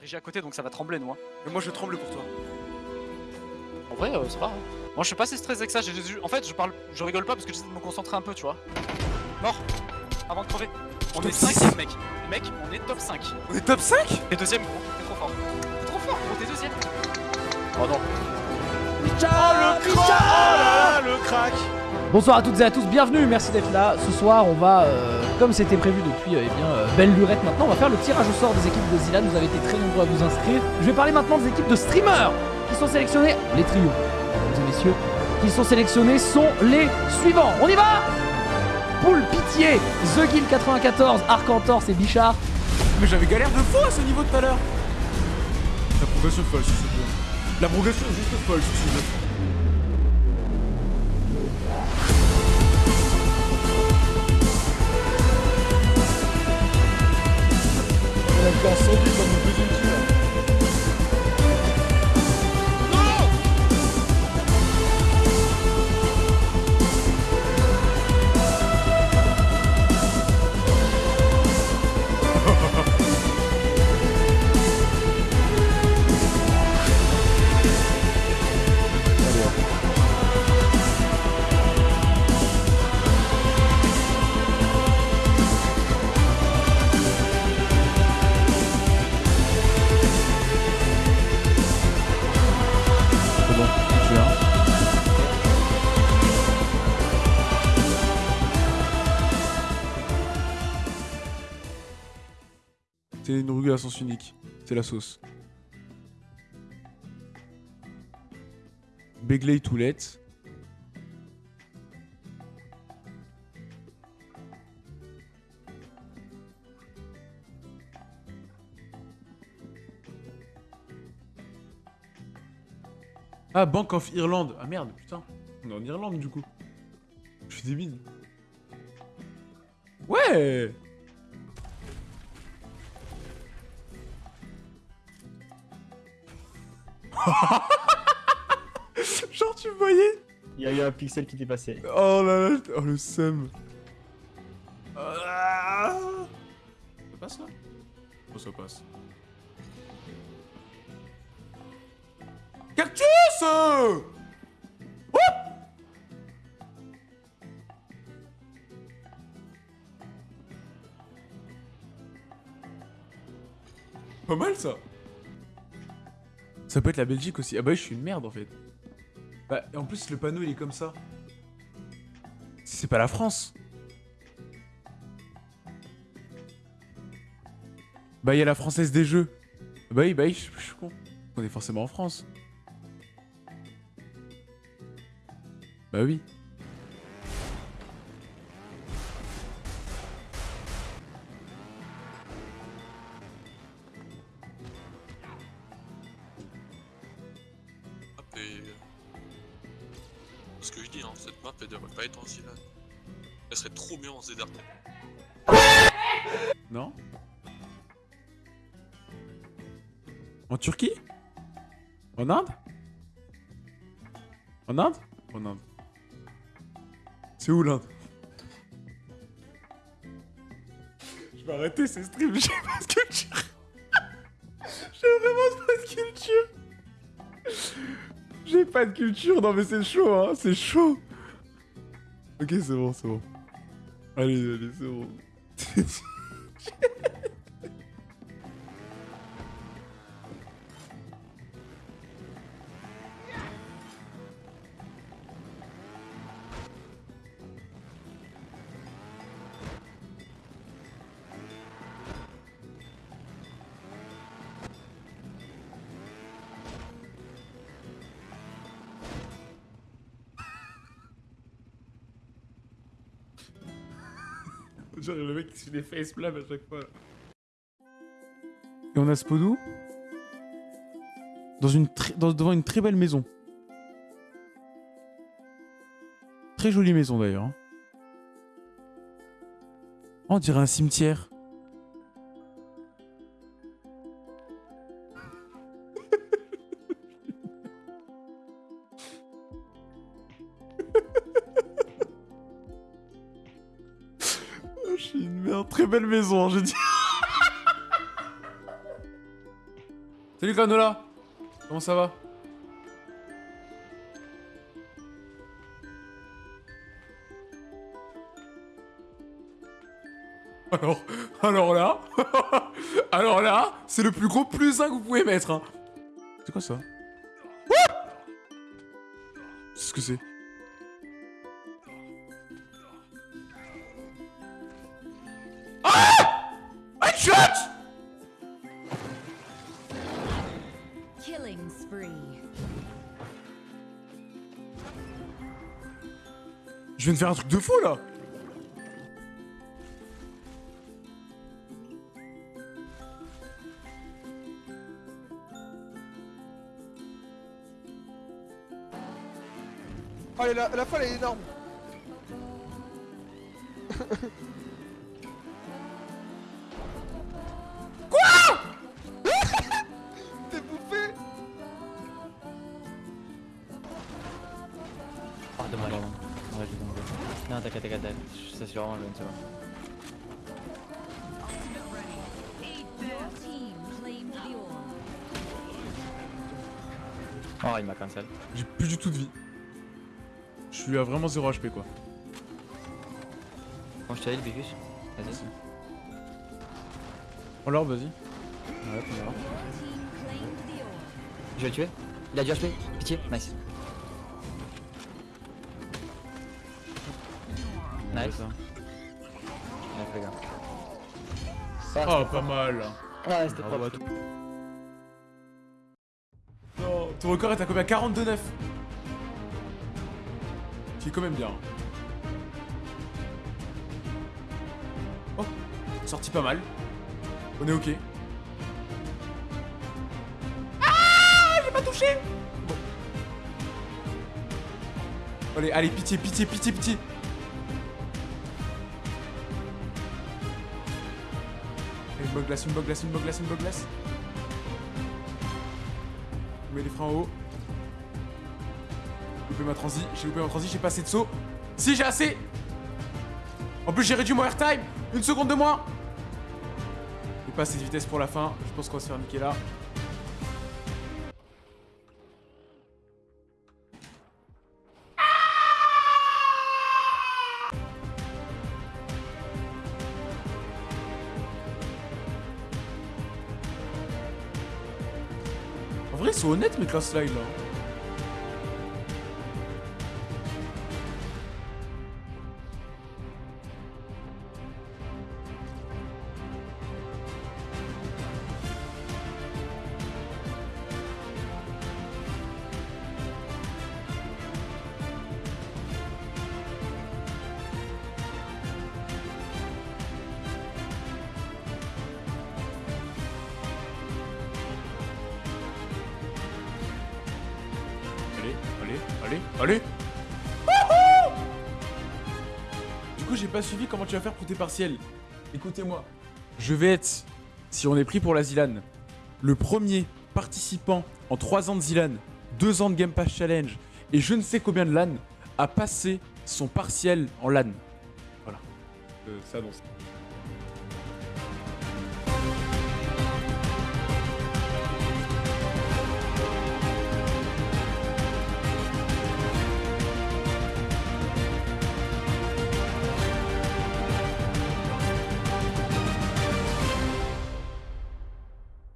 Régie à côté, donc ça va trembler, nous. Hein. Mais moi je tremble pour toi. En vrai, euh, c'est pas. hein. Moi, je suis pas assez stressé avec ça. j'ai- j'ai- En fait, je parle, je rigole pas parce que j'essaie de me concentrer un peu, tu vois. Mort. Avant de crever. On Top est 5 six. mec. Mec, on est top 5. On est top 5 T'es deuxième, gros. T'es trop fort. T'es trop fort, gros. T'es deuxième. Oh non. Ah le crack Bonsoir à toutes et à tous, bienvenue, merci d'être là. Ce soir, on va, euh, comme c'était prévu depuis euh, eh bien, euh, belle lurette maintenant, on va faire le tirage au sort des équipes de Zilan. Vous avez été très nombreux à vous inscrire. Je vais parler maintenant des équipes de streamers qui sont sélectionnés, les trios, mesdames et messieurs, qui sont sélectionnés sont les suivants. On y va Poule Pitié, The Guild 94, Arcantor, et Bichard. Mais j'avais galère de fou à ce niveau tout à l'heure La progression est folle si c'est bien. La progression est juste folle si c'est bien. C'est une rue à sens unique. C'est la sauce. Begley Toulette. Ah, Bank of Ireland. Ah merde, putain. On est en Irlande du coup. Je suis débile. Ouais Genre tu me voyais Il y a eu un pixel qui t'est passé. Oh là là, oh le seum. Ah. Ça passe là Oh ça passe. Cactus Hop Pas mal ça Ça peut être la Belgique aussi. Ah bah je suis une merde en fait. Bah, en plus, le panneau il est comme ça. C'est pas la France. Bah, il y a la française des jeux. Bah oui, bah oui, je suis con. On est forcément en France. Bah oui. Pas serait trop bien en Zedar. Non En Turquie En Inde En Inde En Inde. C'est où l'Inde Je vais arrêter ces streams, j'ai pas de culture. j'ai vraiment pas de culture. J'ai pas de culture, non mais c'est chaud, hein, c'est chaud. Ok, c'est bon, c'est bon. Allez, allez, c'est bon. Genre le mec qui fait des facepalms à chaque fois. Et on a Spodou dans une devant une très belle maison. Très jolie maison d'ailleurs. Oh, on dirait un cimetière. Très belle maison, hein, j'ai dit. Salut Granola Comment ça va? Alors, alors là, alors là, c'est le plus gros plus 1 que vous pouvez mettre. hein. C'est quoi ça? C'est ce que c'est. Headshot Killing spree. Je viens de faire un truc de fou là Oh, la, la folle elle est énorme. Non, t'inquiète, t'inquiète, t'inquiète. Je sais sûrement, je ne sais pas. Your team claimed the orb. Oh, il m'a cancel. J'ai plus du tout de vie. Je suis à vraiment 0 HP quoi. Bon, je te le Bicus. Vas-y. Oh l'orbe, vas-y. Ouais, on. Je vais le tuer. Il a du HP. Pitié. Nice. Nice. Nice, les gars. Oh, pas mal. Ouais, c'était toi. Non, ton record est à combien? 42-9. Qui est quand même bien. Oh, sorti pas mal. On est ok. Ah J'ai pas touché Bon. Allez, allez, pitié, pitié, pitié, pitié. Une glace, une glace, une glace, une glace. Je mets les freins en haut. J'ai loupé ma transi, j'ai loupé ma transi, j'ai pas assez de saut. Si, j'ai assez En plus, j'ai réduit mon airtime Une seconde de moins J'ai pas assez de vitesse pour la fin, je pense qu'on va se faire niquer là. Vrai, ils sont honnêtes mes classes slide là. Allez, allez, Du coup, j'ai pas suivi comment tu vas faire pour tes partiels. Écoutez-moi. Je vais être, si on est pris pour la Zilan, le premier participant en 3 ans de Zilan, 2 ans de Game Pass Challenge et je ne sais combien de LAN à passer son partiel en LAN. Voilà. Euh, ça annonce.